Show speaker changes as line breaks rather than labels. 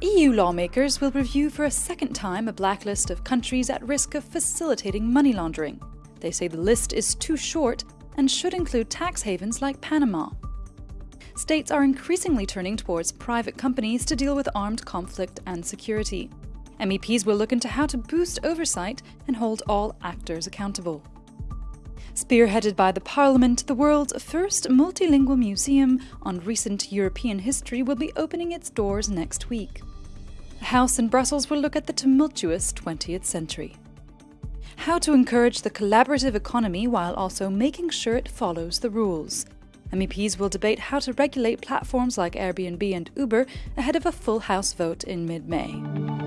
EU lawmakers will review for a second time a blacklist of countries at risk of facilitating money laundering. They say the list is too short and should include tax havens like Panama. States are increasingly turning towards private companies to deal with armed conflict and security. MEPs will look into how to boost oversight and hold all actors accountable. Spearheaded by the Parliament, the world's first multilingual museum on recent European history will be opening its doors next week. The house in Brussels will look at the tumultuous 20th century. How to encourage the collaborative economy while also making sure it follows the rules. MEPs will debate how to regulate platforms like Airbnb and Uber ahead of a full House vote in mid May.